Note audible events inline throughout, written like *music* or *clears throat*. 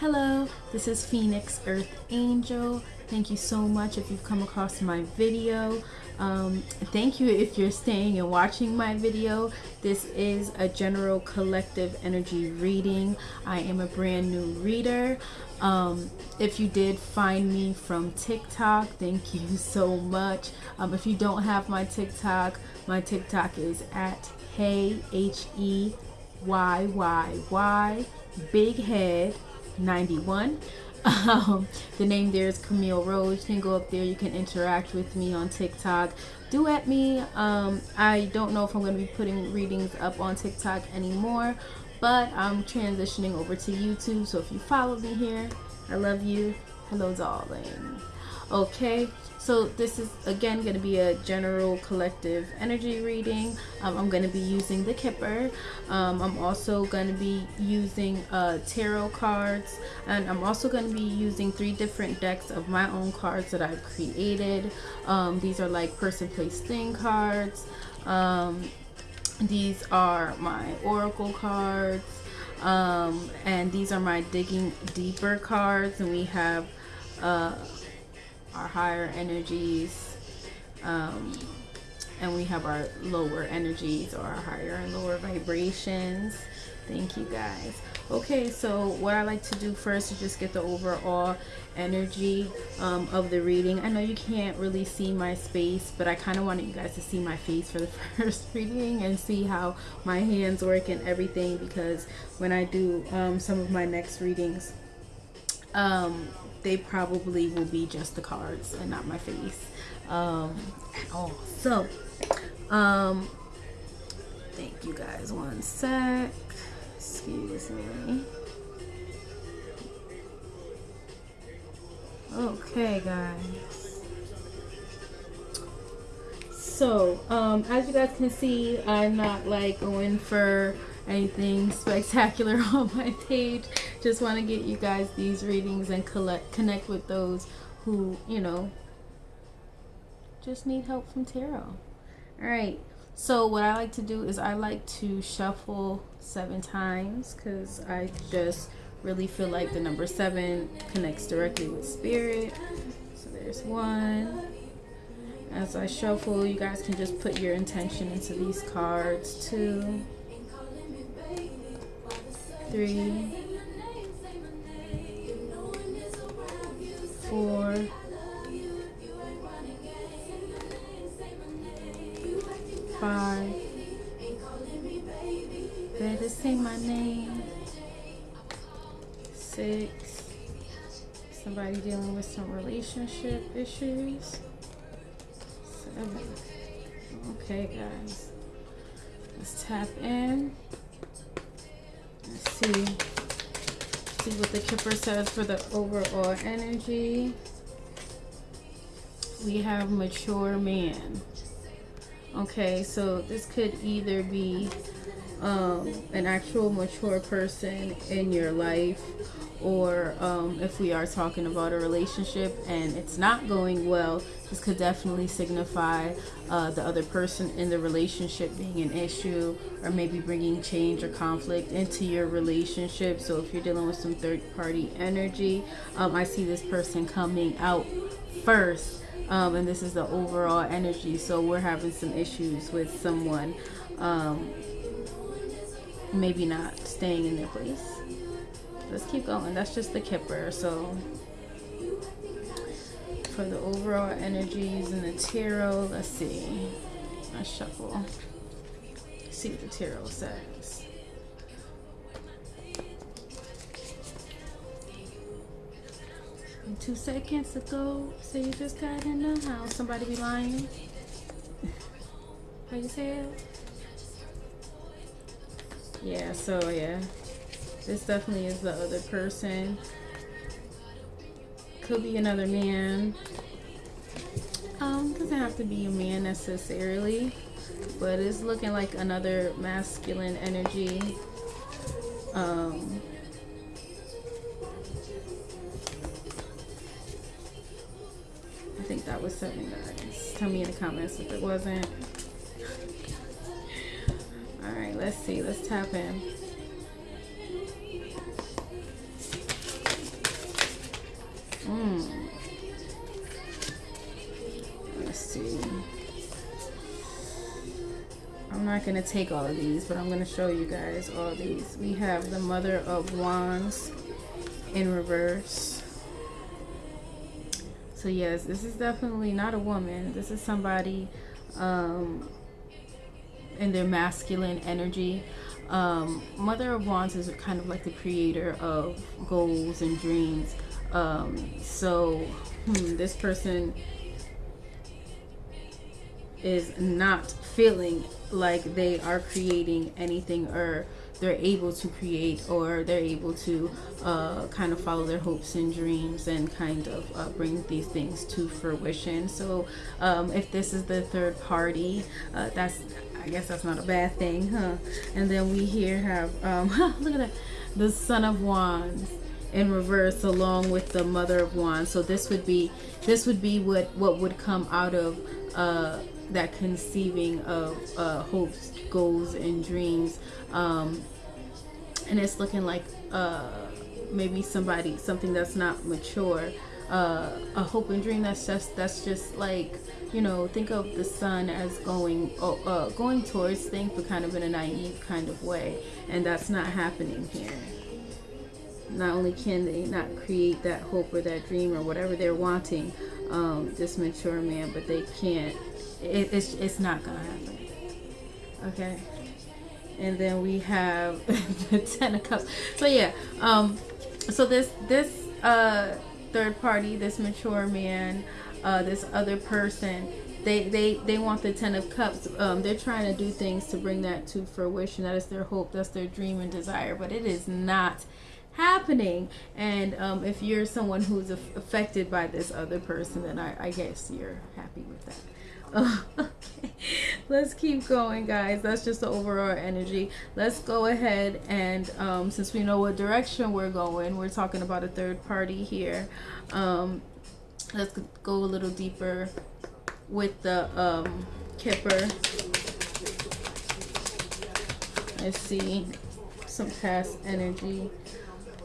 Hello, this is Phoenix Earth Angel. Thank you so much if you've come across my video. Um, thank you if you're staying and watching my video. This is a general collective energy reading. I am a brand new reader. Um, if you did find me from TikTok, thank you *laughs* so much. Um, if you don't have my TikTok, my TikTok is at Hey H E Y Y Y Big Head 91. *laughs* Um, the name there is Camille Rose. You can go up there. You can interact with me on TikTok. Do at me. Um, I don't know if I'm going to be putting readings up on TikTok anymore, but I'm transitioning over to YouTube. So if you follow me here, I love you. Hello, darling. Okay, so this is again going to be a general collective energy reading. Um, I'm going to be using the Kipper. Um, I'm also going to be using uh, tarot cards and I'm also going to be using three different decks of my own cards that I've created. Um, these are like person, place, thing cards. Um, these are my oracle cards. Um, and these are my digging deeper cards and we have uh, our higher energies um, and we have our lower energies or our higher and lower vibrations. Thank you guys. Okay so what I like to do first is just get the overall energy um, of the reading. I know you can't really see my space but I kind of wanted you guys to see my face for the *laughs* first reading and see how my hands work and everything because when I do um, some of my next readings um, they probably will be just the cards and not my face um, at all. So, um, thank you guys. One sec. Excuse me. Okay, guys. So, um, as you guys can see, I'm not like going for anything *laughs* spectacular *laughs* on my page. Just want to get you guys these readings and collect connect with those who you know just need help from tarot. All right so what I like to do is I like to shuffle seven times because I just really feel like the number seven connects directly with spirit. So there's one. As I shuffle you guys can just put your intention into these cards too three, four, five. Better say my name. Six. Somebody dealing with some relationship issues. Seven. Okay, guys. Let's tap in see see what the kipper says for the overall energy. We have mature man. Okay so this could either be um, an actual mature person in your life or um, if we are talking about a relationship and it's not going well, this could definitely signify uh, the other person in the relationship being an issue or maybe bringing change or conflict into your relationship. So if you're dealing with some third party energy, um, I see this person coming out first. Um, and this is the overall energy. So we're having some issues with someone um, maybe not staying in their place let's keep going that's just the kipper so for the overall energy using the tarot. Let's see. I shuffle. See what the tarot says. Two seconds ago so you just got in the house somebody be lying. How you it? Yeah so yeah. This definitely is the other person. Could be another man. Um, doesn't have to be a man necessarily, but it's looking like another masculine energy. Um, I think that was seven guys. Tell me in the comments if it wasn't. Alright, let's see. Let's tap in. Mm. Let's see. I'm not going to take all of these, but I'm going to show you guys all these. We have the Mother of Wands in reverse. So yes, this is definitely not a woman. This is somebody um, in their masculine energy. Um, Mother of Wands is kind of like the creator of goals and dreams. Um, so hmm, this person is not feeling like they are creating anything or they're able to create or they're able to uh, kind of follow their hopes and dreams and kind of uh, bring these things to fruition. So um, if this is the third party, uh, that's I guess that's not a bad thing, huh? And then we here have um, *laughs* look at that, the Son of Wands in reverse along with the Mother of Wands. So this would be this would be what what would come out of uh, that conceiving of uh, hopes, goals, and dreams. Um, and it's looking like uh, maybe somebody, something that's not mature. Uh, a hope and dream that's just that's just like you know think of the sun as going oh, uh, going towards things but kind of in a naive kind of way and that's not happening here not only can they not create that hope or that dream or whatever they're wanting um, this mature man but they can't it, it's, it's not gonna happen. Okay? And then we have *laughs* the ten of cups. So yeah um so this this uh third party this mature man uh this other person they they they want the ten of cups. Um they're trying to do things to bring that to fruition. That is their hope. That's their dream and desire. But it is not happening and um, if you're someone who's affected by this other person then I, I guess you're happy with that *laughs* okay. Let's keep going, guys. That's just the overall energy. Let's go ahead and um, since we know what direction we're going, we're talking about a third party here. Um, let's go a little deeper with the um, Kipper. Let's see some past energy.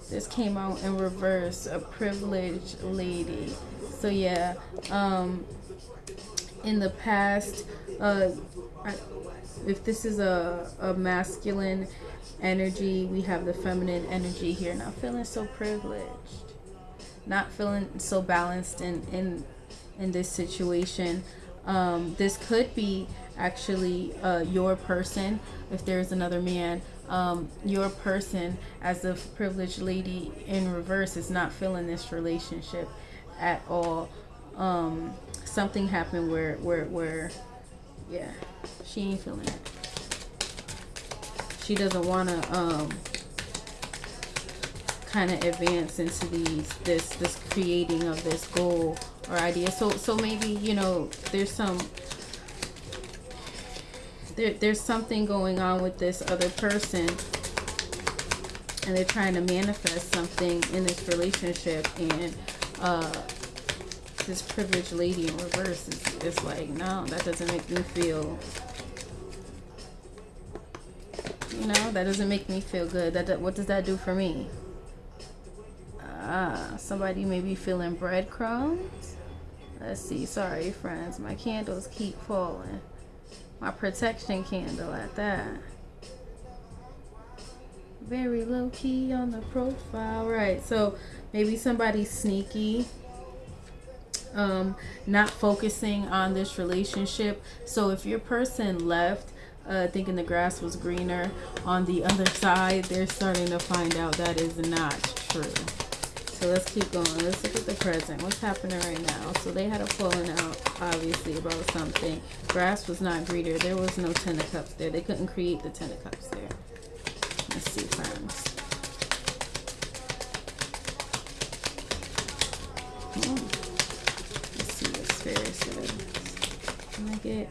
This came out in reverse, a privileged lady. So yeah, um, in the past, uh, if this is a, a masculine energy, we have the feminine energy here. Not feeling so privileged, not feeling so balanced in in in this situation. Um, this could be actually uh, your person if there's another man um, your person as a privileged lady in reverse is not feeling this relationship at all. Um, something happened where where where yeah she ain't feeling it. She doesn't want to um kind of advance into these this this creating of this goal or idea. So so maybe you know there's some there, there's something going on with this other person and they're trying to manifest something in this relationship and uh this privileged lady in reverse is, is like, no, that doesn't make me feel, you know, that doesn't make me feel good. That What does that do for me? Ah, somebody may be feeling breadcrumbs. Let's see. Sorry, friends. My candles keep falling. My protection candle at that. Very low key on the profile. Right. So maybe somebody's sneaky um, not focusing on this relationship. So if your person left uh, thinking the grass was greener on the other side, they're starting to find out that is not true. So let's keep going. Let's look at the present. What's happening right now? So they had a falling out, obviously, about something. Grass was not greener. There was no Ten of Cups there. They couldn't create the Ten of Cups there. Let's see, friends. Oh can I get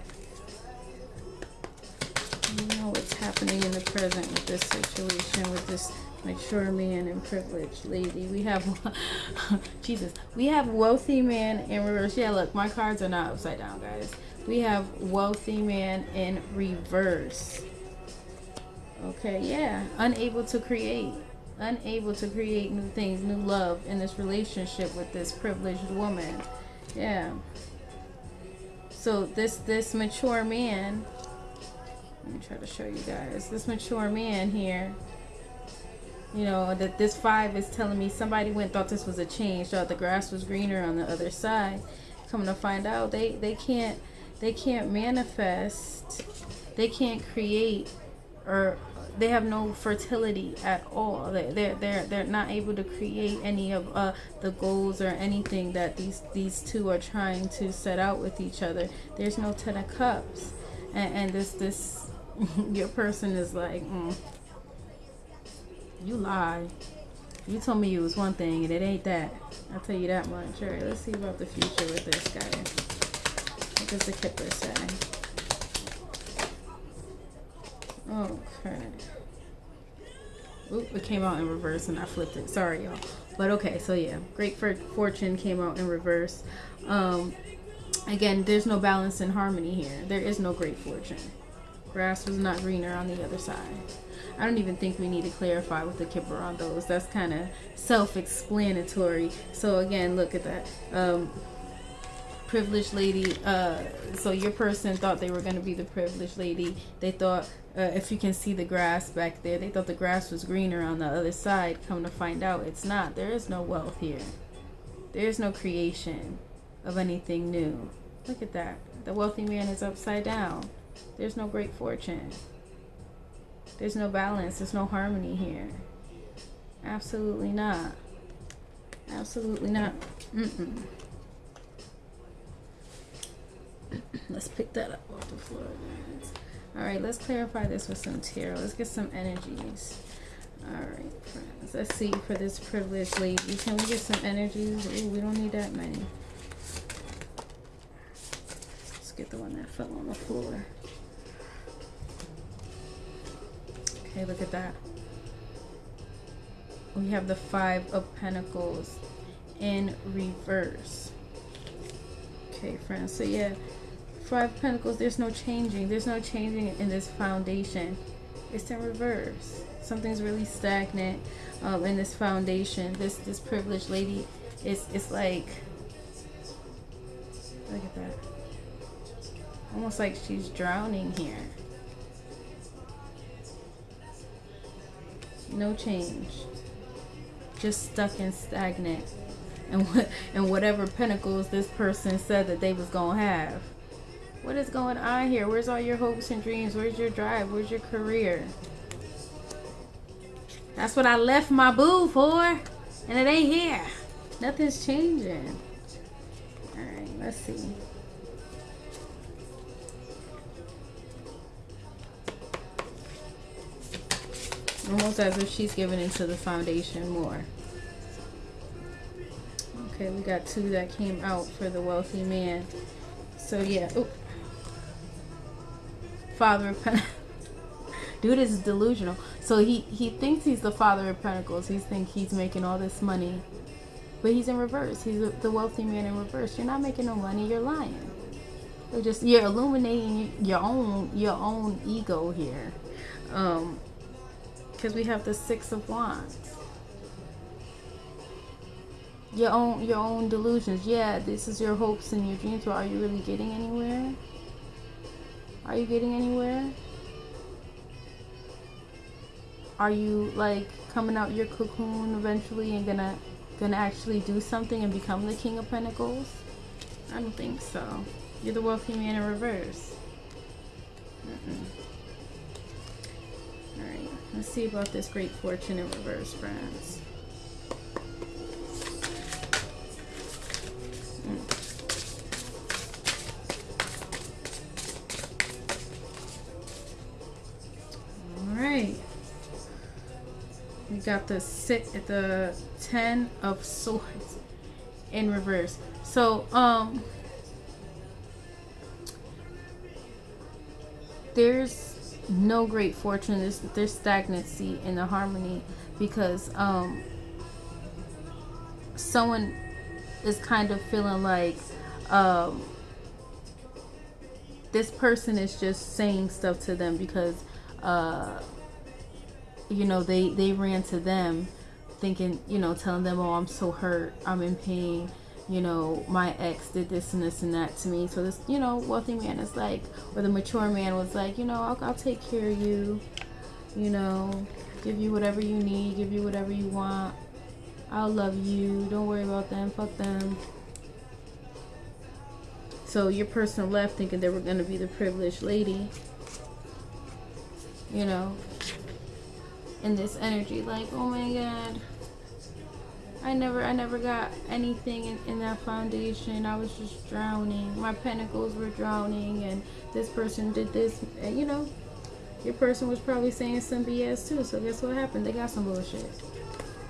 you know what's happening in the present with this situation with this mature man and privileged lady. We have *laughs* jesus we have wealthy man in reverse. Yeah look my cards are not upside down guys. We have wealthy man in reverse. Okay yeah unable to create unable to create new things new love in this relationship with this privileged woman. Yeah. So this this mature man Let me try to show you guys. This mature man here you know that this five is telling me somebody went thought this was a change thought the grass was greener on the other side. Coming to find out they they can't they can't manifest they can't create or they have no fertility at all. They're they're they're not able to create any of uh, the goals or anything that these these two are trying to set out with each other. There's no ten of cups. And, and this this *laughs* your person is like mm, you lie. You told me it was one thing and it ain't that. I'll tell you that much. Alright, let's see about the future with this guy. What does the Kipper say? Okay. Oop, it came out in reverse and I flipped it. Sorry, y'all. But okay, so yeah. Great for Fortune came out in reverse. Um, again, there's no balance and harmony here. There is no great fortune. Grass was not greener on the other side. I don't even think we need to clarify with the kipper on those. That's kind of self-explanatory. So again, look at that. Um, privileged lady. Uh, so your person thought they were going to be the privileged lady. They thought, uh, if you can see the grass back there, they thought the grass was greener on the other side. Come to find out, it's not. There is no wealth here. There is no creation of anything new. Look at that. The wealthy man is upside down. There's no great fortune. There's no balance. There's no harmony here. Absolutely not. Absolutely not. Mm -mm. *clears throat* let's pick that up off the floor. All right, let's clarify this with some tarot. Let's get some energies. All right, friends. Let's see for this privileged lady. Can we get some energies? Ooh, we don't need that many. Let's get the one that fell on the floor. Okay, look at that. We have the Five of Pentacles in reverse. Okay, friends. So yeah, Five of Pentacles, there's no changing. There's no changing in this foundation. It's in reverse. Something's really stagnant um, in this foundation. This this privileged lady is it's like look at that. Almost like she's drowning here. No change. Just stuck and stagnant. And what and whatever pentacles this person said that they was gonna have. What is going on here? Where's all your hopes and dreams? Where's your drive? Where's your career? That's what i left my boo for and it ain't here. Nothing's changing. All right let's see Almost as if she's giving into the foundation more. Okay, we got two that came out for the wealthy man. So yeah. Ooh. Father of Pentacles. *laughs* Dude is delusional. So he, he thinks he's the father of Pentacles. He thinks he's making all this money. But he's in reverse. He's the wealthy man in reverse. You're not making no money. You're lying. You're just you're illuminating your own your own ego here. Um, because we have the six of wands. Your own your own delusions. Yeah this is your hopes and your dreams. But are you really getting anywhere? Are you getting anywhere? Are you like coming out your cocoon eventually and gonna gonna actually do something and become the king of pentacles? I don't think so. You're the wealthy man in reverse. Mm -mm. Alright, let's see about this great fortune in reverse, friends. All right. We got the sit at the ten of swords in reverse. So, um, there's no great fortune. There's, there's stagnancy in the harmony because um, someone is kind of feeling like um, this person is just saying stuff to them because uh, you know they they ran to them thinking you know telling them oh i'm so hurt i'm in pain you know, my ex did this and this and that to me. So this, you know, wealthy man is like, or the mature man was like, you know, I'll, I'll take care of you, you know, give you whatever you need, give you whatever you want. I'll love you. Don't worry about them. Fuck them. So your person left thinking they were going to be the privileged lady. You know, in this energy, like, oh my god I never I never got anything in, in that foundation. I was just drowning. My pentacles were drowning and this person did this and you know, your person was probably saying some BS too. So guess what happened? They got some bullshit.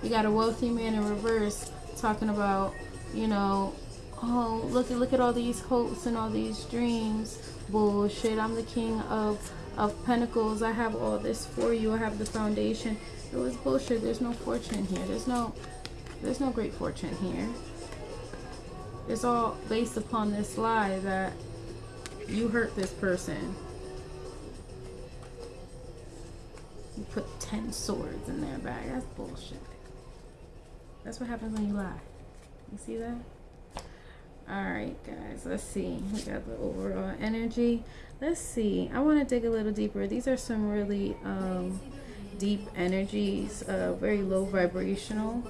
You got a wealthy man in reverse talking about, you know, oh look at look at all these hopes and all these dreams. Bullshit. I'm the king of of pentacles. I have all this for you. I have the foundation. It was bullshit. There's no fortune here. There's no there's no great fortune here. It's all based upon this lie that you hurt this person. You put 10 swords in their bag. That's bullshit. That's what happens when you lie. You see that? Alright, guys. Let's see. We got the overall energy. Let's see. I want to dig a little deeper. These are some really um, deep energies. Uh, very low vibrational.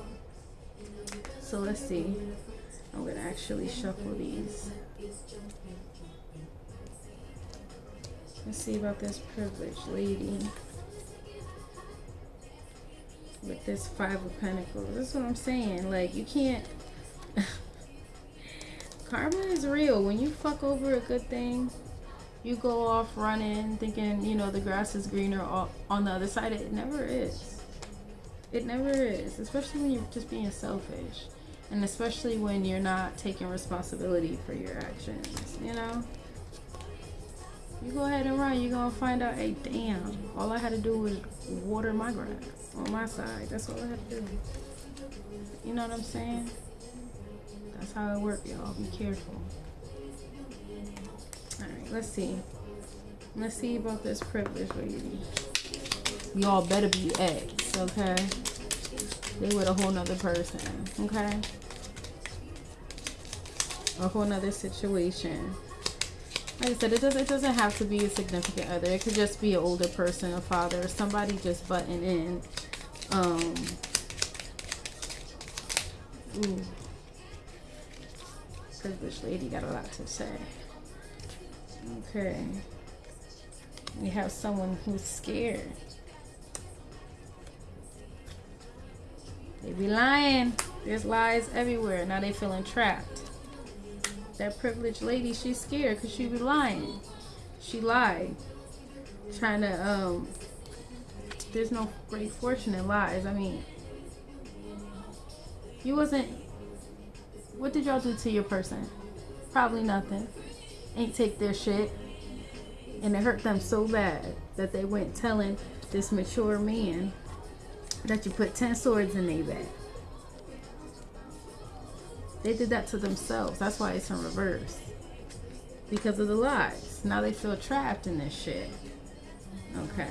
So let's see. I'm going to actually shuffle these. Let's see about this privileged lady. With this Five of Pentacles. That's what I'm saying. Like, you can't... *laughs* Karma is real. When you fuck over a good thing, you go off running thinking, you know, the grass is greener on the other side. It never is. It never is. Especially when you're just being selfish and especially when you're not taking responsibility for your actions you know? You go ahead and run you're gonna find out hey damn all i had to do was water my grass on my side. That's all i had to do. You know what i'm saying? That's how it works y'all. Be careful. All right let's see. Let's see about this privilege lady y'all better be ex okay? They with a whole nother person okay a whole nother situation. Like I said, it doesn't, it doesn't have to be a significant other. It could just be an older person, a father, somebody just butting in. Um, ooh. Privileged lady got a lot to say. Okay. We have someone who's scared. They be lying. There's lies everywhere. Now they feeling trapped that privileged lady, she's scared because she be lying. She lied. Trying to, um, there's no great fortune in lies. I mean, you wasn't, what did y'all do to your person? Probably nothing. Ain't take their shit. And it hurt them so bad that they went telling this mature man that you put 10 swords in their back. They did that to themselves. That's why it's in reverse. Because of the lies. Now they feel trapped in this shit. Okay.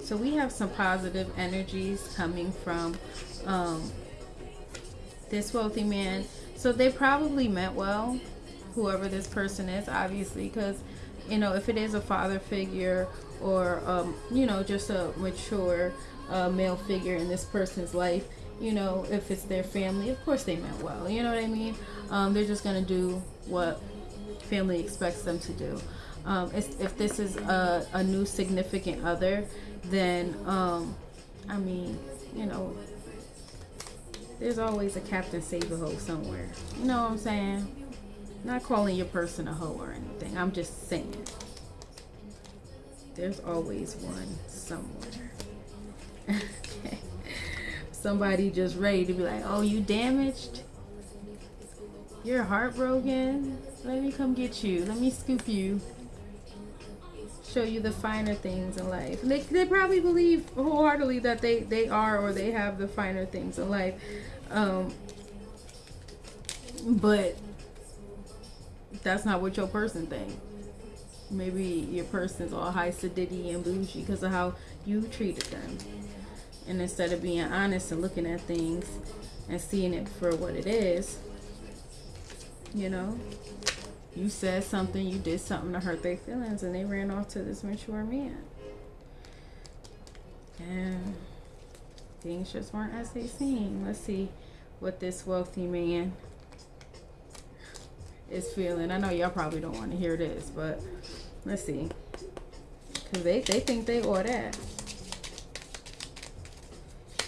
So we have some positive energies coming from um, this wealthy man. So they probably meant well, whoever this person is, obviously, because, you know, if it is a father figure or, um, you know, just a mature uh, male figure in this person's life, you know, if it's their family, of course they meant well. You know what I mean? Um, they're just gonna do what family expects them to do. Um, if this is a, a, new significant other, then um, I mean, you know, there's always a Captain Save a Hoe somewhere. You know what I'm saying? Not calling your person a hoe or anything. I'm just saying. There's always one somewhere. *laughs* somebody just ready to be like, oh, you damaged? You're heartbroken? Let me come get you. Let me scoop you. Show you the finer things in life. they, they probably believe wholeheartedly that they, they are or they have the finer things in life. Um, but that's not what your person think. Maybe your person's all high sedity and bougie because of how you treated them. And instead of being honest and looking at things and seeing it for what it is, You know, you said something, you did something to hurt their feelings, and they ran off to this mature man. And things just weren't as they seemed. Let's see what this wealthy man is feeling. I know y'all probably don't want to hear this, but let's see. Because they, they think they all that.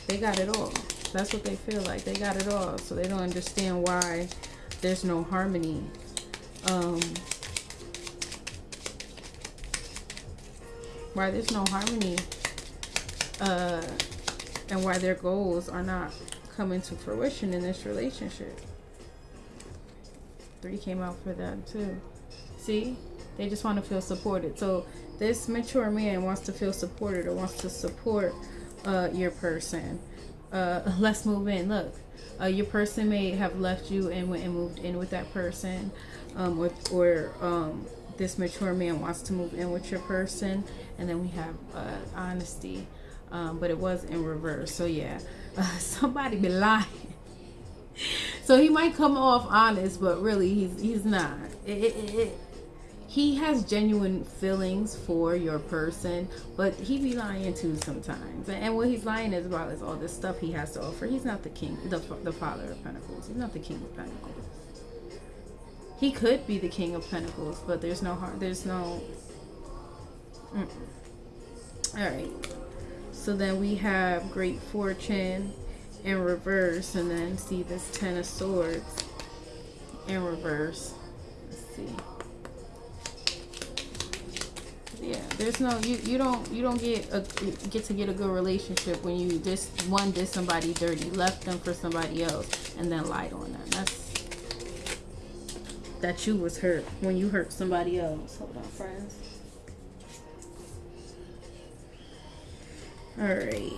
They got it all. That's what they feel like. They got it all. So they don't understand why there's no harmony. Um, why there's no harmony. Uh, and why their goals are not coming to fruition in this relationship. Three came out for them too. See? They just want to feel supported. So this mature man wants to feel supported or wants to support uh, your person. Uh, *laughs* let's move in. Look, uh, your person may have left you and went and moved in with that person, um, or, or um, this mature man wants to move in with your person, and then we have uh, honesty, um, but it was in reverse. So yeah, *laughs* somebody be lying. *laughs* so he might come off honest, but really he's he's not. It, it, it, he has genuine feelings for your person, but he be lying too sometimes. And what he's lying is about is all this stuff he has to offer. He's not the king, the, the father of pentacles. He's not the king of pentacles. He could be the king of pentacles, but there's no heart. There's no. Mm. All right. So then we have great fortune in reverse, and then see this ten of swords in reverse. Let's see yeah there's no you you don't you don't get a get to get a good relationship when you just one did somebody dirty left them for somebody else and then lied on them. That's that you was hurt when you hurt somebody else. Hold on friends. All right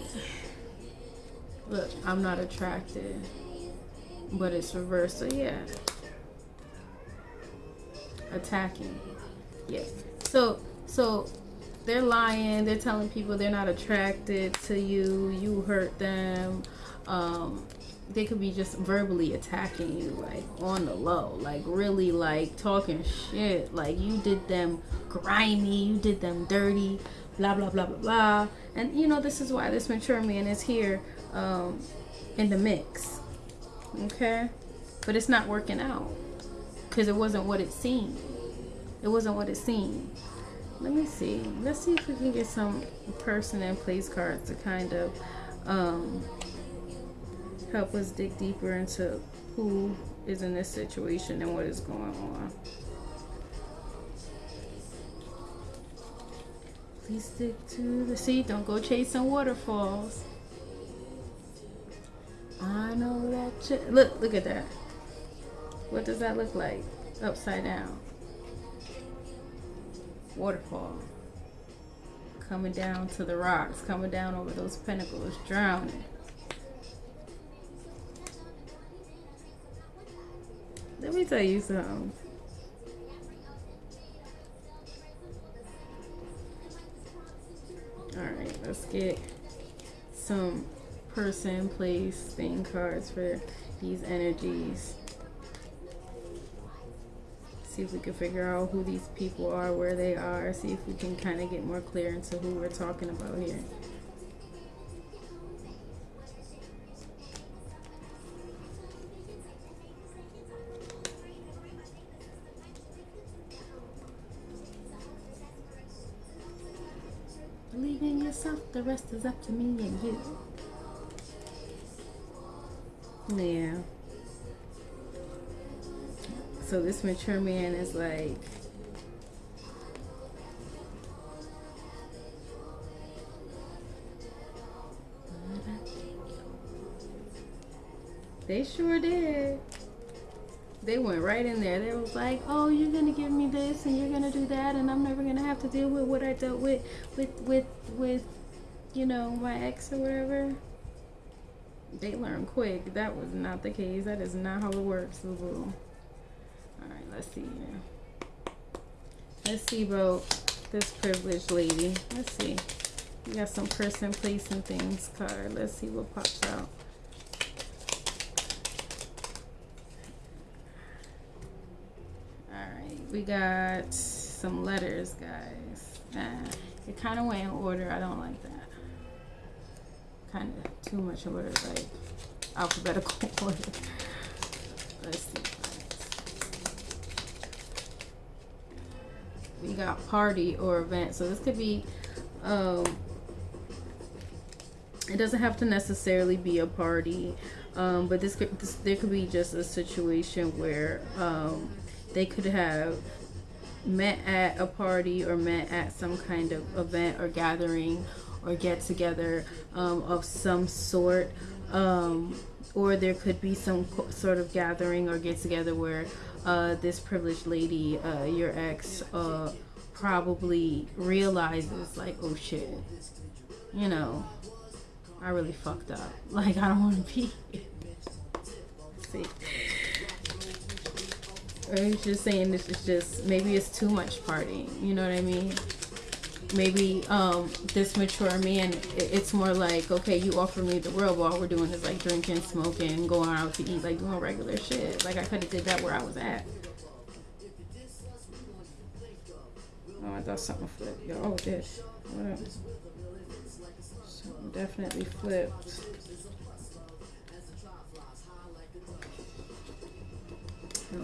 look i'm not attracted but it's reversed so yeah. Attacking yeah so so they're lying. They're telling people they're not attracted to you. You hurt them. Um, they could be just verbally attacking you, like on the low, like really like talking shit. Like you did them grimy, you did them dirty, blah blah blah blah blah. And you know this is why this mature man is here um, in the mix. Okay, but it's not working out because it wasn't what it seemed. It wasn't what it seemed let me see. Let's see if we can get some person and place cards to kind of um, help us dig deeper into who is in this situation and what is going on. Please stick to the sea don't go chasing waterfalls. I know that look look at that. What does that look like? Upside down waterfall. Coming down to the rocks, coming down over those pinnacles, drowning. Let me tell you something. Alright, let's get some person, place, thing cards for these energies see if we can figure out who these people are, where they are, see if we can kind of get more clear into who we're talking about here. Believe in yourself, the rest is up to me and you. Yeah. So this mature man is like, They sure did. They went right in there. They was like, "Oh, you're gonna give me this, and you're gonna do that, and I'm never gonna have to deal with what I dealt with, with, with, with, you know, my ex or whatever." They learned quick. That was not the case. That is not how it works, boo boo let's see. Let's see about this privileged lady. Let's see. We got some person, place, and things card. Let's see what pops out. Alright, we got some letters, guys. Nah, it kind of went in order. I don't like that. Kind of too much order, like alphabetical *laughs* order. Let's see. We got party or event. So this could be, um, it doesn't have to necessarily be a party. Um, but this could, this, there could be just a situation where um, they could have met at a party or met at some kind of event or gathering or get together um, of some sort um, or there could be some sort of gathering or get together where uh, this privileged lady uh, your ex uh, probably realizes like oh shit you know I really fucked up *laughs* like I don't want to be see *laughs* or he's just saying this is just maybe it's too much partying. You know what I mean? Maybe um, this mature man, it's more like, okay, you offer me the world, but all we're doing is like drinking, smoking, going out to eat, like doing regular shit. Like I could have did that where I was at. Oh, I thought something flipped. Yo, oh, did. What up? Something definitely flipped.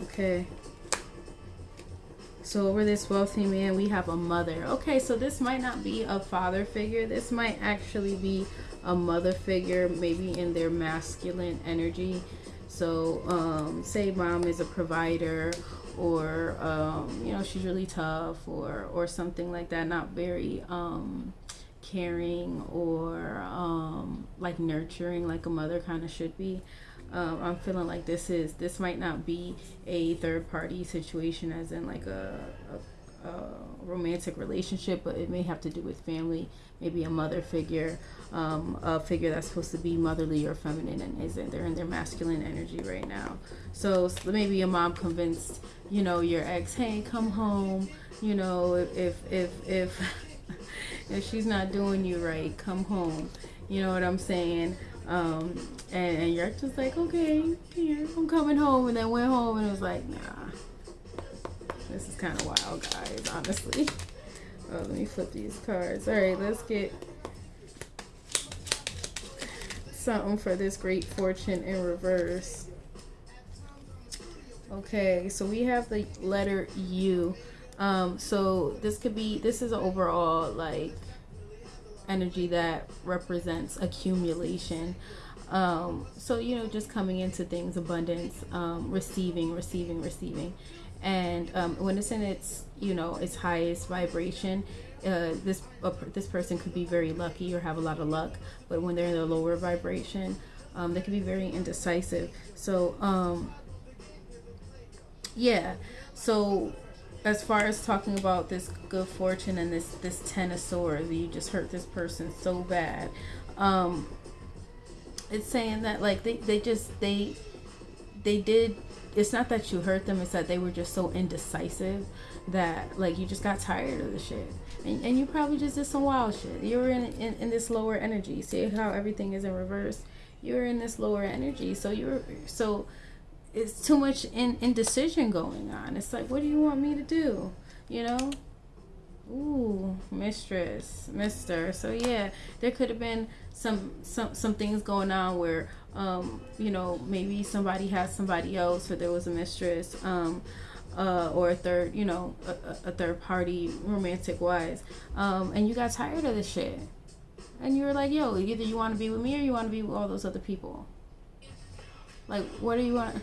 Okay. So over this wealthy man, we have a mother. Okay, so this might not be a father figure. This might actually be a mother figure, maybe in their masculine energy. So um, say mom is a provider or, um, you know, she's really tough or, or something like that. Not very um, caring or um, like nurturing like a mother kind of should be um, I'm feeling like this is this might not be a third party situation, as in like a, a, a, romantic relationship, but it may have to do with family, maybe a mother figure, um, a figure that's supposed to be motherly or feminine, and isn't. They're in their masculine energy right now. So, so maybe a mom convinced you know your ex, hey, come home. You know, if if if if *laughs* she's not doing you right, come home. You know what I'm saying? Um, and, you're just like, okay, here, I'm coming home. And then went home and it was like, nah, this is kind of wild, guys, honestly. *laughs* Oh, let me flip these cards. All right, let's get something for this great fortune in reverse. Okay, so we have the letter U. Um, so this could be, this is overall like energy that represents accumulation. Um, so, you know, just coming into things, abundance, um, receiving, receiving, receiving. And um, when it's in its, you know, its highest vibration, uh, this uh, this person could be very lucky or have a lot of luck. But when they're in the lower vibration, um, they can be very indecisive. So, um, yeah. So as far as talking about this good fortune and this this ten of swords you just hurt this person so bad. Um it's saying that like they, they just they they did it's not that you hurt them it's that they were just so indecisive that like you just got tired of the shit. And, and you probably just did some wild shit. You were in, in in this lower energy. See how everything is in reverse? You're in this lower energy. So you're so it's too much in, indecision going on. It's like, what do you want me to do? You know? Ooh, mistress, mister. So yeah, there could have been some some some things going on where um, you know, maybe somebody has somebody else or there was a mistress, um, uh, or a third, you know, a, a third party romantic wise. Um, and you got tired of this shit. And you were like, yo, either you want to be with me or you want to be with all those other people. Like, what do you want?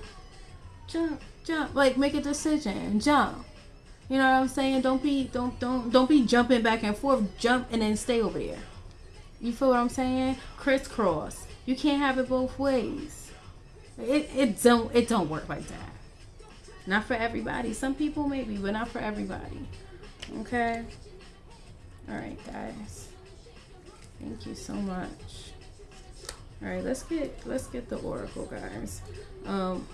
Jump, jump. Like make a decision, jump. You know what I'm saying? Don't be don't don't don't be jumping back and forth. Jump and then stay over there. You feel what I'm saying? Crisscross. You can't have it both ways. It it don't it don't work like that. Not for everybody. Some people maybe, but not for everybody. Okay. All right, guys. Thank you so much. All right, let's get let's get the oracle, guys. Um,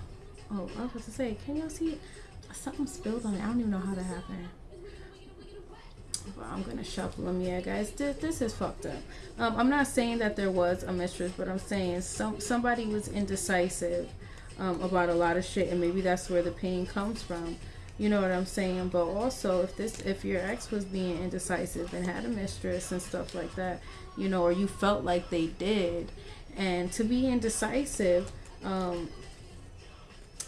Oh, I was to say, can y'all see? Something spilled on it. I don't even know how that happened. But I'm gonna shuffle them. Yeah, guys, this, this is fucked up. Um, I'm not saying that there was a mistress, but I'm saying some somebody was indecisive um, about a lot of shit, and maybe that's where the pain comes from. You know what I'm saying? But also, if this, if your ex was being indecisive and had a mistress and stuff like that, you know, or you felt like they did, and to be indecisive, um,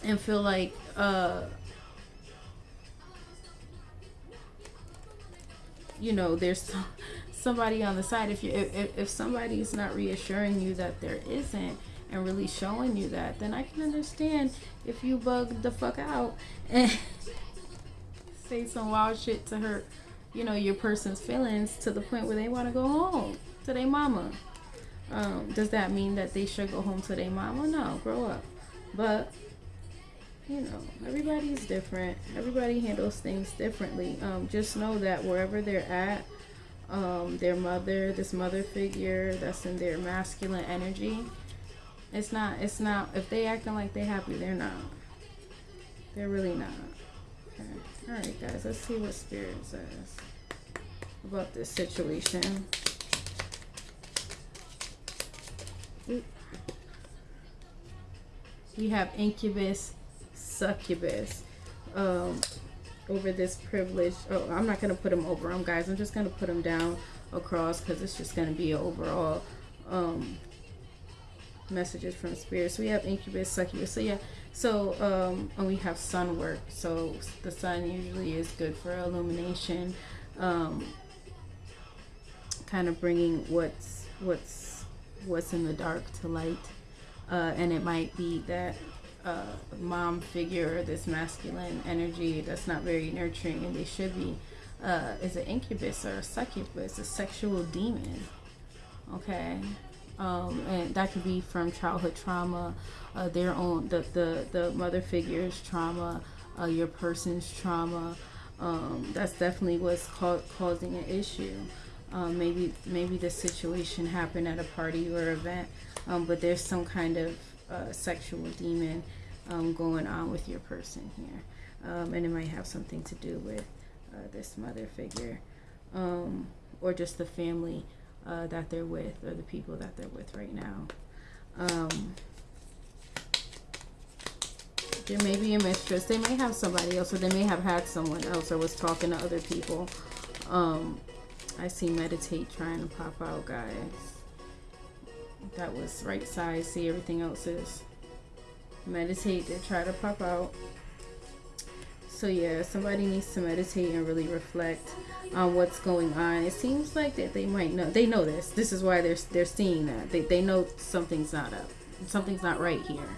and feel like, uh, you know, there's *laughs* somebody on the side. If you, if, if somebody's not reassuring you that there isn't, and really showing you that, then I can understand if you bug the fuck out and *laughs* say some wild shit to hurt, you know, your person's feelings to the point where they want to go home to their mama. Um, does that mean that they should go home to their mama? No, grow up. But you know, everybody's different. Everybody handles things differently. Um, just know that wherever they're at, um, their mother, this mother figure that's in their masculine energy, it's not, it's not, if they acting like they happy, they're not. They're really not. Okay. Alright guys, let's see what Spirit says about this situation. We have incubus, succubus. Um, over this privilege. Oh, I'm not going to put them over them, guys. I'm just going to put them down across because it's just going to be an overall um, messages from spirit. So we have incubus, succubus. So yeah, so um, and we have sun work. So the sun usually is good for illumination, um, kind of bringing what's what's what's in the dark to light. Uh, and it might be that uh, mom figure, or this masculine energy that's not very nurturing, and they should be, uh, is an incubus or a succubus, a sexual demon. Okay, um, and that could be from childhood trauma, uh, their own the the the mother figure's trauma, uh, your person's trauma. Um, that's definitely what's ca causing an issue. Um, maybe maybe the situation happened at a party or event, um, but there's some kind of uh, sexual demon um, going on with your person here, um, and it might have something to do with uh, this mother figure, um, or just the family uh, that they're with or the people that they're with right now. Um, there may be a mistress. They may have somebody else or they may have had someone else or was talking to other people. Um, I see meditate trying to pop out, guys. That was right side. See, everything else is meditate to try to pop out. So yeah, somebody needs to meditate and really reflect on what's going on. It seems like that they might know. They know this. This is why they're they're seeing that. They they know something's not up. Something's not right here.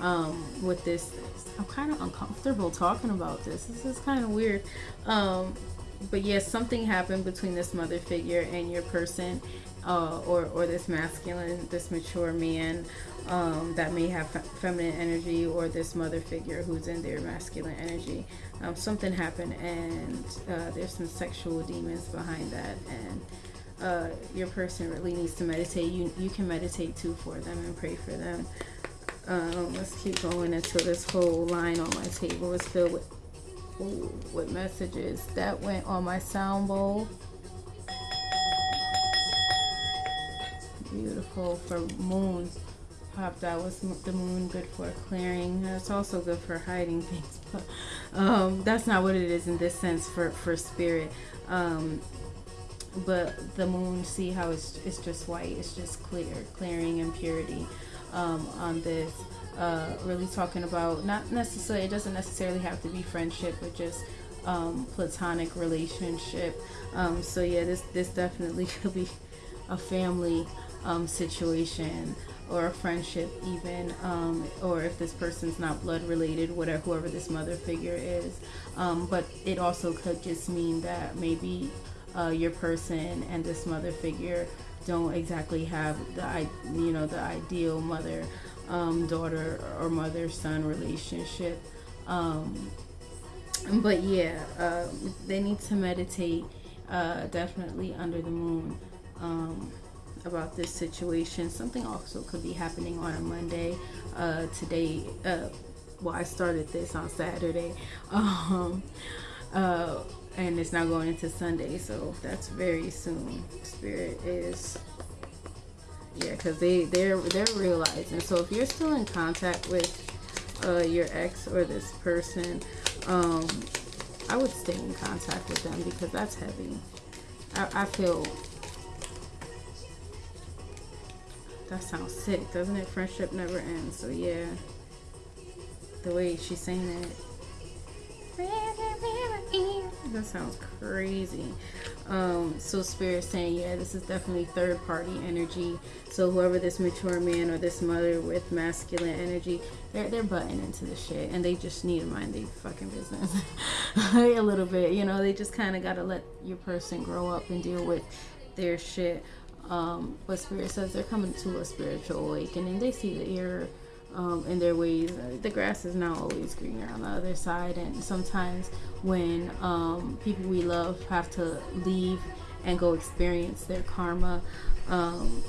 Um, with this, I'm kind of uncomfortable talking about this. This is kind of weird. Um, but yes, yeah, something happened between this mother figure and your person, uh, or or this masculine, this mature man um, that may have feminine energy, or this mother figure who's in their masculine energy. Um, something happened and uh, there's some sexual demons behind that and uh, your person really needs to meditate. You you can meditate too for them and pray for them. Um, let's keep going until this whole line on my table is filled with ooh, with messages. That went on my sound bowl beautiful for moon popped out was the moon good for clearing. It's also good for hiding *laughs* things but um, that's not what it is in this sense for for spirit. Um, but the moon see how it's, it's just white it's just clear clearing impurity um, on this. Uh, really talking about not necessarily it doesn't necessarily have to be friendship but just um, platonic relationship. Um, so yeah this this definitely *laughs* could be a family um, situation or a friendship even um, or if this person's not blood related whatever whoever this mother figure is. Um, but it also could just mean that maybe uh, your person and this mother figure don't exactly have the you know the ideal mother um, daughter or mother son relationship. Um, but yeah uh, they need to meditate uh, definitely under the moon. Um, about this situation. Something also could be happening on a Monday. Uh, today, uh, well, I started this on Saturday, *laughs* um, uh, and it's now going into Sunday, so that's very soon. Spirit is, yeah, because they they're they're realizing. So if you're still in contact with uh, your ex or this person, um, I would stay in contact with them because that's heavy. I, I feel that sounds sick, doesn't it? Friendship never ends. So yeah, the way she's saying it. That sounds crazy. Um, so spirit saying, yeah, this is definitely third party energy. So whoever this mature man or this mother with masculine energy, they're they're butting into the shit, and they just need to mind their fucking business *laughs* a little bit. You know, they just kind of gotta let your person grow up and deal with their shit. Um, but spirit says they're coming to a spiritual awakening. They see the error um, in their ways. The grass is not always greener on the other side, and sometimes when um, people we love have to leave and go experience their karma, um,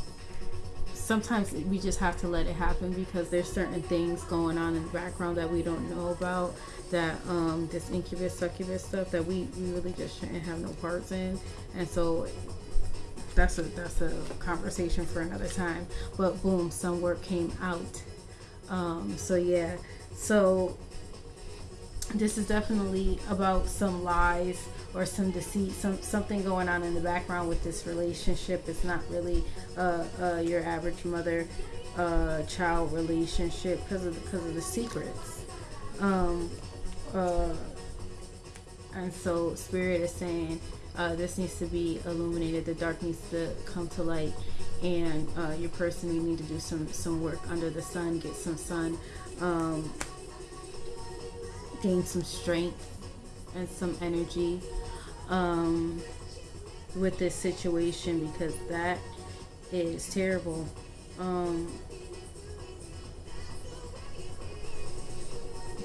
sometimes we just have to let it happen because there's certain things going on in the background that we don't know about. That um, this incubus succubus stuff that we, we really just shouldn't have no parts in, and so that's a that's a conversation for another time. But boom, some work came out um, so yeah, so this is definitely about some lies or some deceit, some something going on in the background with this relationship. It's not really uh, uh, your average mother uh, child relationship because of because of the secrets. Um, uh, and so spirit is saying uh, this needs to be illuminated. The dark needs to come to light and uh, your person need to do some some work under the sun get some sun um, gain some strength and some energy um, with this situation because that is terrible um,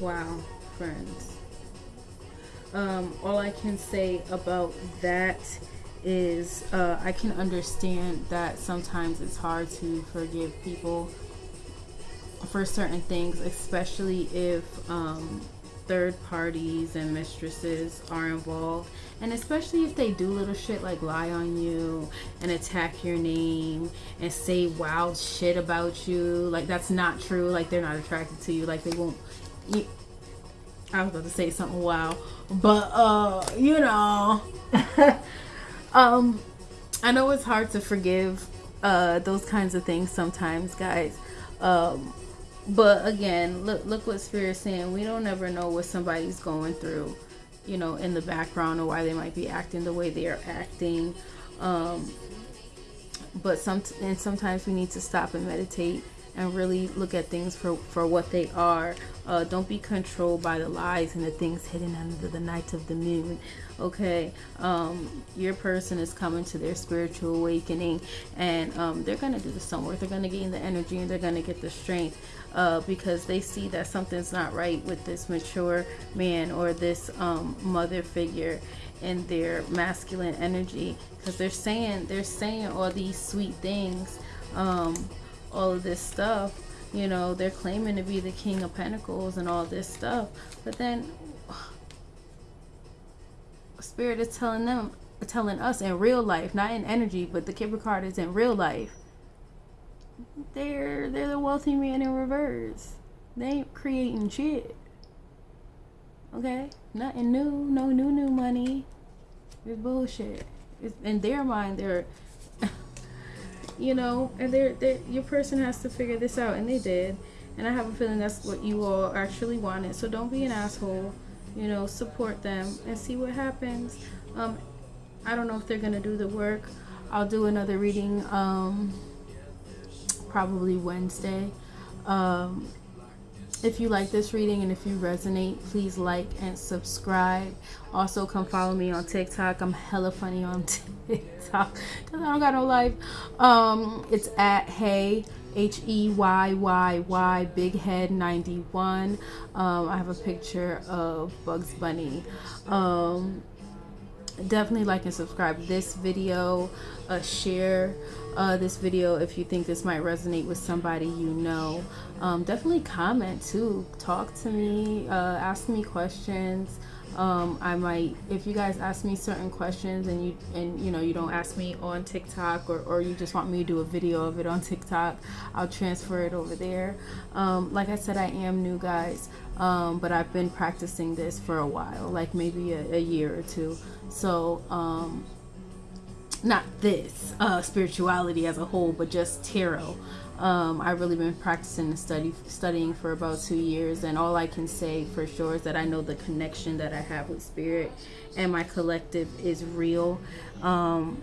wow friends um, all I can say about that is uh, I can understand that sometimes it's hard to forgive people for certain things, especially if um, third parties and mistresses are involved, and especially if they do little shit like lie on you and attack your name and say wild shit about you. Like that's not true. Like they're not attracted to you. Like they won't. I was about to say something wild, but uh, you know. *laughs* Um, I know it's hard to forgive uh, those kinds of things sometimes, guys. Um, but again, look look what Spirit's saying. We don't ever know what somebody's going through, you know, in the background or why they might be acting the way they are acting. Um, but some and sometimes we need to stop and meditate and really look at things for, for what they are. Uh, don't be controlled by the lies and the things hidden under the night of the moon. Okay, um, your person is coming to their spiritual awakening, and um, they're going to do the sun work. They're going to gain the energy and they're going to get the strength uh, because they see that something's not right with this mature man or this um, mother figure in their masculine energy because they're saying they're saying all these sweet things um, all of this stuff. You know, they're claiming to be the King of Pentacles and all this stuff. But then *sighs* Spirit is telling them, telling us in real life, not in energy, but the Kipper card is in real life. They're they're the wealthy man in reverse. They ain't creating shit. Okay? Nothing new, no new new money. It's bullshit. It's, in their mind, they're you know, and they're, they're, your person has to figure this out, and they did. And I have a feeling that's what you all actually wanted. So don't be an asshole. You know, support them and see what happens. Um, I don't know if they're gonna do the work. I'll do another reading um, probably Wednesday. Um, if you like this reading and if you resonate, please like and subscribe. Also, come follow me on TikTok. I'm hella funny on *laughs* TikTok because I don't got no life. Um, it's at Hey H E Y Y Y Big Head 91. Um, I have a picture of Bugs Bunny. Um, definitely like and subscribe this video uh, share uh, this video if you think this might resonate with somebody you know. Um, definitely comment too. Talk to me uh, ask me questions. Um, I might if you guys ask me certain questions and you and you know you don't ask me on TikTok or, or you just want me to do a video of it on TikTok I'll transfer it over there. Um, like I said I am new guys um, but I've been practicing this for a while, like maybe a, a year or two. So, um, not this uh, spirituality as a whole, but just tarot. Um, I've really been practicing and study studying for about two years, and all I can say for sure is that I know the connection that I have with spirit, and my collective is real. Um,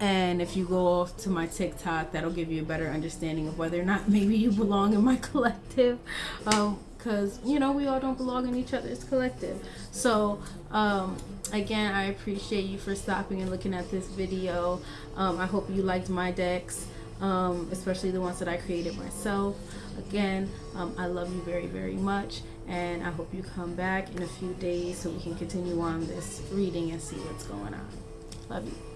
and if you go off to my TikTok, that'll give you a better understanding of whether or not *laughs* maybe you belong in my *laughs* collective. Because, um, you know, we all don't belong in each other's collective. So, um, again, I appreciate you for stopping and looking at this video. Um, I hope you liked my decks, um, especially the ones that I created myself. Again, um, I love you very, very much. And I hope you come back in a few days so we can continue on this reading and see what's going on. Love you.